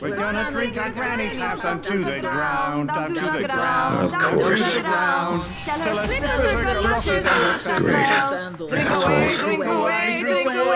We're gonna drink our Granny's house down to the ground, down to the ground, Of down course. to the ground. Sell her slippers, her galoshes, and her sandals. Drink away, drink away, drink away.